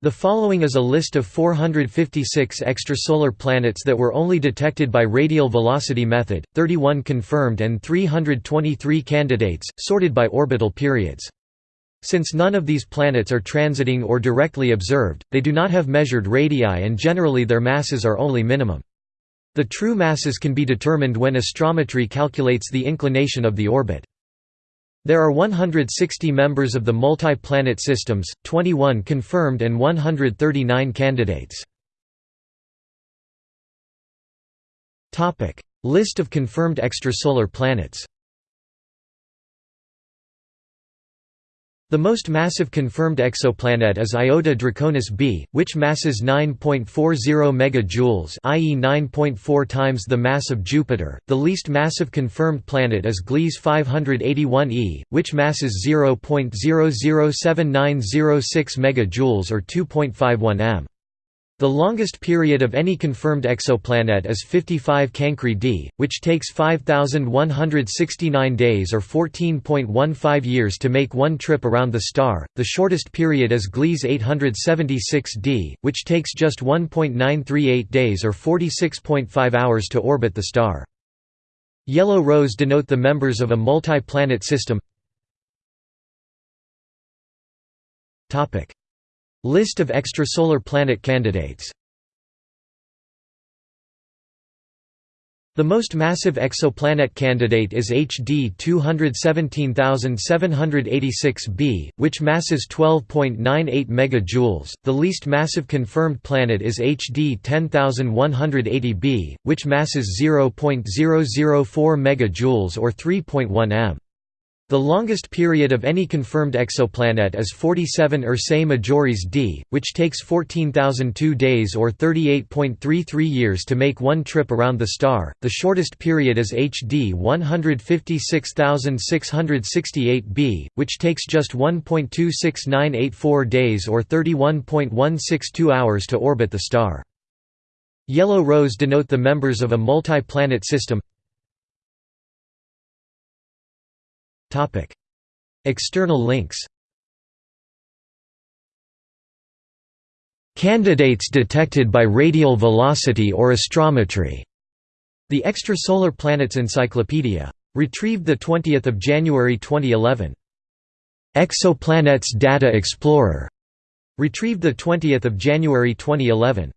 The following is a list of 456 extrasolar planets that were only detected by radial velocity method, 31 confirmed and 323 candidates, sorted by orbital periods. Since none of these planets are transiting or directly observed, they do not have measured radii and generally their masses are only minimum. The true masses can be determined when astrometry calculates the inclination of the orbit. There are 160 members of the multi-planet systems, 21 confirmed and 139 candidates. List of confirmed extrasolar planets The most massive confirmed exoplanet is Iota Draconis b, which masses 9.40 megajoules, i.e. 9.4 times the mass of Jupiter. The least massive confirmed planet is Gliese 581e, which masses 0.007906 megajoules or 2.51 m. The longest period of any confirmed exoplanet is 55 Cancri d, which takes 5,169 days or 14.15 years to make one trip around the star. The shortest period is Gliese 876 d, which takes just 1.938 days or 46.5 hours to orbit the star. Yellow rows denote the members of a multi-planet system. List of extrasolar planet candidates The most massive exoplanet candidate is HD 217786b, which masses 12.98 megajoules. The least massive confirmed planet is HD 10180b, which masses 0.004 megajoules or 3.1 m. The longest period of any confirmed exoplanet is 47 Ursae Majoris d, which takes 14,002 days or 38.33 years to make one trip around the star. The shortest period is HD 156668b, which takes just 1.26984 days or 31.162 hours to orbit the star. Yellow rows denote the members of a multi-planet system. External links Candidates detected by radial velocity or astrometry. The Extrasolar Planets Encyclopedia. Retrieved 20 January 2011. Exoplanets Data Explorer. Retrieved 20 January 2011.